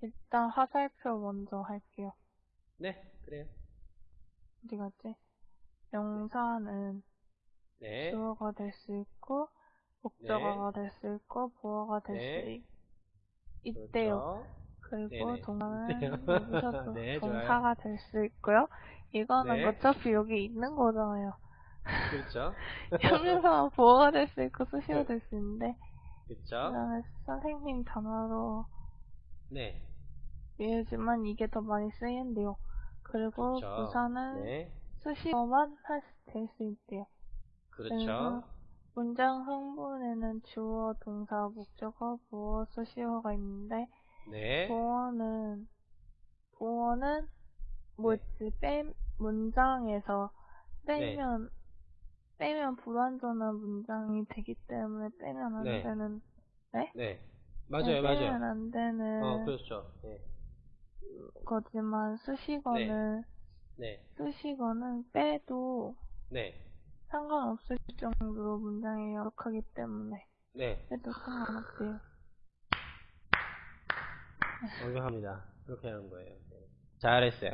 일단 화살표 먼저 할게요. 네, 그래요. 어디 갔지? 명사는 네, 주어가 될 수 있고, 목적어가 될 수 있고, 보어가 될 네. 수 있대요. 그렇죠. 그리고 네네. 동사는 있대요. 여기서도 네. 동사가 될 수 있고요. 이거는 네. 어차피 여기 있는 거잖아요. 그렇죠. 형용사는 보어가 될 수 있고 수시가 될 수 있는데 그렇죠. 그다음에 선생님 단어로 네, 예지만 이게 더 많이 쓰인대요. 그리고 그렇죠. 부사는 네, 수식어만 될 수 있대요. 그렇죠. 문장 흥분에는 주어, 동사, 목적어, 보어, 수식어가 있는데 네, 보어는 보어는 뭐지 빼 문장에서 빼면 빼면 불완전한 문장이 되기 때문에 빼면 안 네. 되는 네. 맞아요, 맞아요. 안 되는 어, 그렇죠. 네, 거지만 수식어는 네, 수식어는 빼도 네, 상관없을 정도로 문장이 역하기 때문에 네. 빼도 상관없대요. 완벽합니다. 그렇게 하는 거예요. 네. 잘했어요.